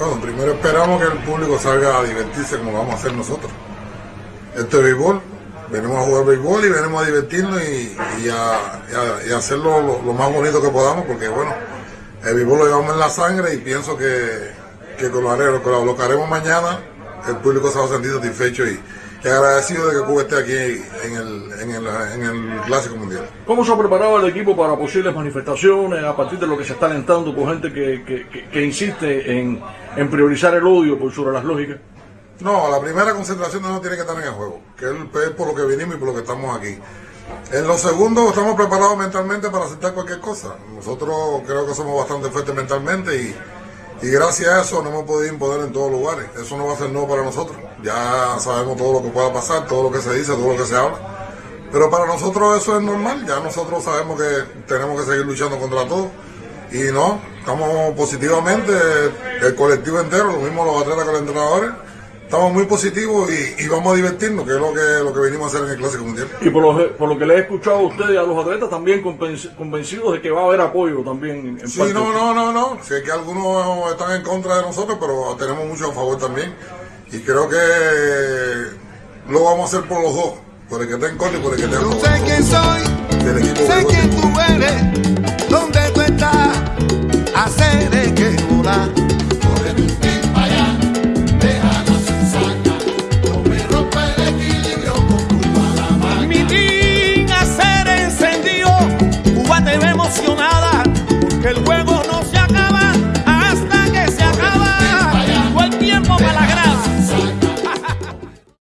Bueno, primero esperamos que el público salga a divertirse como vamos a hacer nosotros. Esto es béisbol, venimos a jugar béisbol y venimos a divertirnos y, a, hacerlo lo, más bonito que podamos, porque bueno, el béisbol lo llevamos en la sangre y pienso que, que con lo, haremos- con lo que haremos mañana, el público se va a sentir satisfecho y, agradecido de que Cuba esté aquí en el, en el, en el Clásico Mundial. ¿Cómo se ha preparado el equipo para posibles manifestaciones a partir de lo que se está alentando por gente que- que- que insiste en, en priorizar el odio por sobre las lógicas? No, la primera concentración no tiene que estar en el juego, que es por lo que vinimos y por lo que estamos aquí. En los segundos estamos preparados mentalmente para aceptar cualquier cosa. Nosotros creo que somos bastante fuertes mentalmente y, y gracias a eso nos hemos podido imponer en todos lugares. Eso no va a ser nuevo para nosotros. Ya sabemos todo lo que pueda pasar, todo lo que se dice, todo lo que se habla. Pero para nosotros eso es normal, ya nosotros sabemos que tenemos que seguir luchando contra todo. Y no, estamos positivamente, el colectivo entero, lo mismo los atletas que los entrenadores, estamos muy positivos y, y vamos a divertirnos, que es lo que, lo que venimos a hacer en el Clásico Mundial. Y por lo, por lo que le he escuchado a ustedes y a los atletas, también convenci- convencidos de que va a haber apoyo también. En, Sí, parte. no, no, no, no. Sé que algunos están en contra de nosotros, pero tenemos mucho a favor también. Y creo que lo vamos a hacer por los dos, por el que está en contra y por el que está en No favor. sé quién soy, que el juego